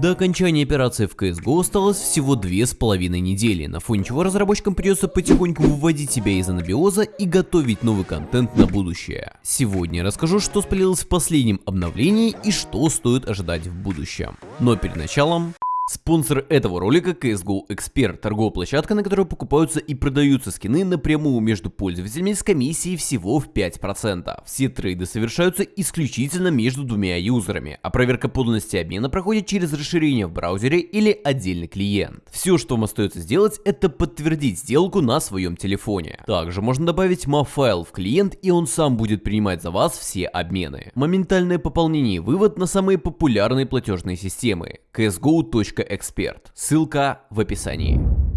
До окончания операции в CSGO осталось всего две с половиной недели, на фоне чего разработчикам придется потихоньку выводить себя из анабиоза и готовить новый контент на будущее. Сегодня расскажу, что спалилось в последнем обновлении и что стоит ожидать в будущем. Но перед началом... Спонсор этого ролика CSGO Expert, торговая площадка, на которой покупаются и продаются скины напрямую между пользователями с комиссией всего в 5%. Все трейды совершаются исключительно между двумя юзерами, а проверка подлинности обмена проходит через расширение в браузере или отдельный клиент. Все, что вам остается сделать, это подтвердить сделку на своем телефоне. Также можно добавить MAF-файл в клиент и он сам будет принимать за вас все обмены. Моментальное пополнение и вывод на самые популярные платежные системы csgo.com эксперт. Ссылка в описании.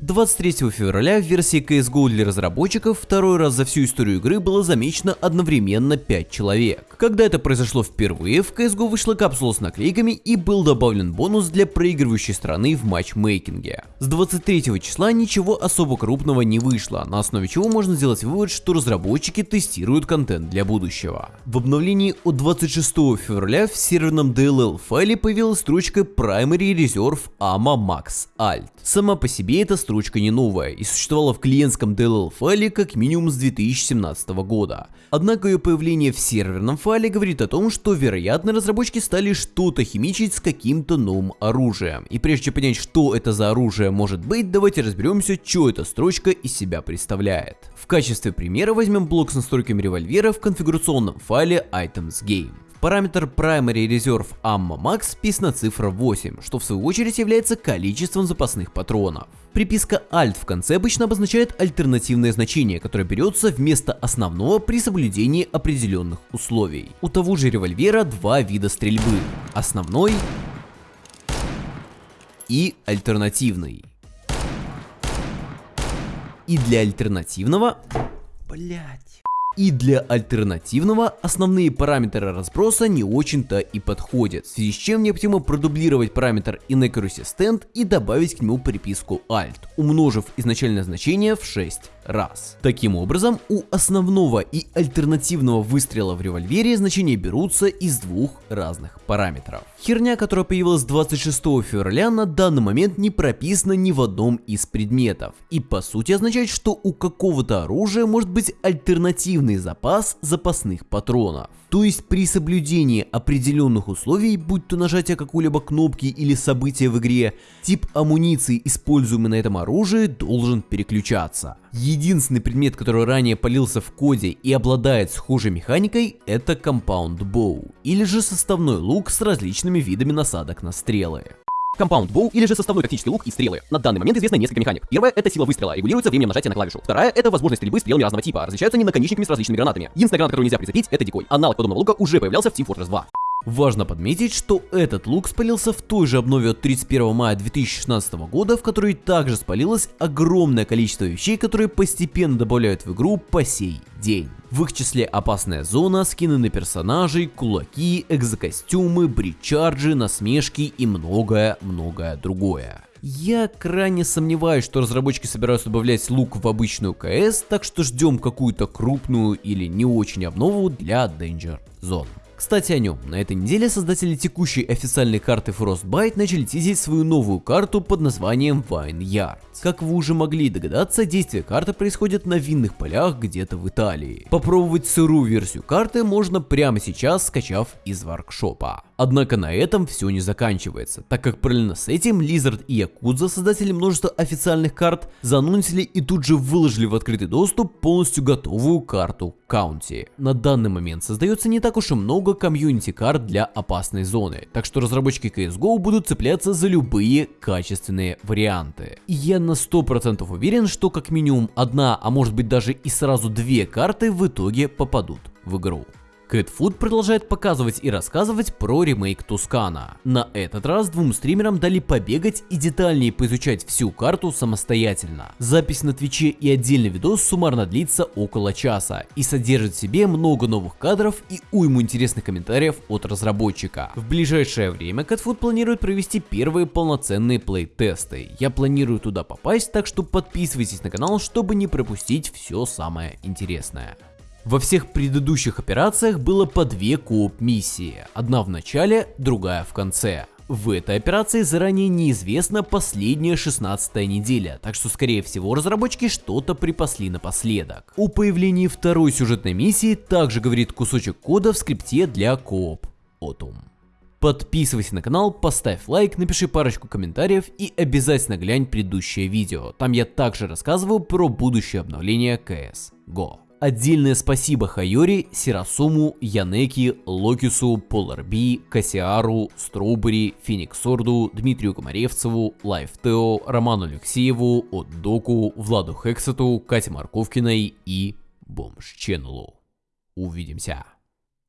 23 февраля в версии CSGO для разработчиков второй раз за всю историю игры было замечено одновременно 5 человек. Когда это произошло впервые, в CSGO вышла капсула с наклейками и был добавлен бонус для проигрывающей страны в матчмейкинге. С 23 числа ничего особо крупного не вышло, на основе чего можно сделать вывод, что разработчики тестируют контент для будущего. В обновлении от 26 февраля в серверном DLL файле появилась строчка Primary Reserve AMA Max Alt. Сама по себе эта строчка не новая и существовала в клиентском DLL файле как минимум с 2017 года. Однако ее появление в серверном файле говорит о том, что вероятно разработчики стали что-то химичить с каким-то новым оружием. И прежде чем понять, что это за оружие может быть, давайте разберемся, что эта строчка из себя представляет. В качестве примера возьмем блок с настройками револьвера в конфигурационном файле items game параметр Primary Reserve Ammo Max вписана цифра 8, что в свою очередь является количеством запасных патронов. Приписка Alt в конце обычно обозначает альтернативное значение, которое берется вместо основного при соблюдении определенных условий. У того же револьвера два вида стрельбы. Основной и альтернативный. И для альтернативного... Блять. И для альтернативного основные параметры разброса не очень-то и подходят, в связи с чем необходимо продублировать параметр inaccuracy stand и добавить к нему приписку alt, умножив изначальное значение в 6 раз. Таким образом, у основного и альтернативного выстрела в револьвере значения берутся из двух разных параметров. Херня, которая появилась 26 февраля, на данный момент не прописана ни в одном из предметов. И по сути означает, что у какого-то оружия может быть альтернативный запас запасных патронов. То есть при соблюдении определенных условий, будь то нажатие какой-либо кнопки или события в игре, тип амуниции, используемый на этом оружии, должен переключаться. Единственный предмет, который ранее полился в коде и обладает схожей механикой, это Compound Bow, или же составной лук с различными видами насадок на стрелы. Compound Bow или же составной тактический лук и стрелы. На данный момент известно несколько механик. Первая — это сила выстрела, регулируется временем нажатия на клавишу. Вторая — это возможность стрельбы стрелами разного типа, различаются они наконечниками с различными гранатами. Единственная граната, которую нельзя прицепить, это дикой. Аналог подобного лука уже появлялся в Team Fortress 2. Важно подметить, что этот лук спалился в той же обнове от 31 мая 2016 года, в которой также спалилось огромное количество вещей, которые постепенно добавляют в игру по сей день. В их числе опасная зона, скины на персонажей, кулаки, экзокостюмы, бричарджи, насмешки и многое-многое другое. Я крайне сомневаюсь, что разработчики собираются добавлять лук в обычную КС, так что ждем какую-то крупную или не очень обнову для Danger Zone. Кстати о нем, на этой неделе создатели текущей официальной карты Frostbite начали тизить свою новую карту под названием Vineyard. Как вы уже могли догадаться, действие карты происходит на винных полях где-то в Италии. Попробовать сырую версию карты можно прямо сейчас, скачав из воркшопа. Однако на этом все не заканчивается, так как параллельно с этим Lizard и Yakuza, создатели множества официальных карт, занонсили и тут же выложили в открытый доступ полностью готовую карту County. На данный момент создается не так уж и много комьюнити карт для опасной зоны, так что разработчики CSGO будут цепляться за любые качественные варианты. И я на 100% уверен, что как минимум одна, а может быть даже и сразу две карты в итоге попадут в игру. Кэтфуд продолжает показывать и рассказывать про ремейк Тускана. На этот раз двум стримерам дали побегать и детальнее поизучать всю карту самостоятельно. Запись на Твиче и отдельный видос суммарно длится около часа и содержит в себе много новых кадров и уйму интересных комментариев от разработчика. В ближайшее время Кэтфуд планирует провести первые полноценные плей-тесты. Я планирую туда попасть, так что подписывайтесь на канал, чтобы не пропустить все самое интересное. Во всех предыдущих операциях было по две co-op миссии, одна в начале, другая в конце. В этой операции заранее неизвестна последняя 16 неделя, так что скорее всего разработчики что-то припасли напоследок. О появлении второй сюжетной миссии также говорит кусочек кода в скрипте для co-op Autumn. Подписывайся на канал, поставь лайк, напиши парочку комментариев и обязательно глянь предыдущее видео. Там я также рассказываю про будущее обновление CS GO. Отдельное спасибо Хайори, Сирасуму, Янеки, Локису, Поларби, Кассиару, Strawberry, Фениксорду, Дмитрию Комаревцеву, Лайфтео, Роману Алексееву, Отдоку, Владу Хексету, Кате Марковкиной и Бомж Ченнелу. Увидимся.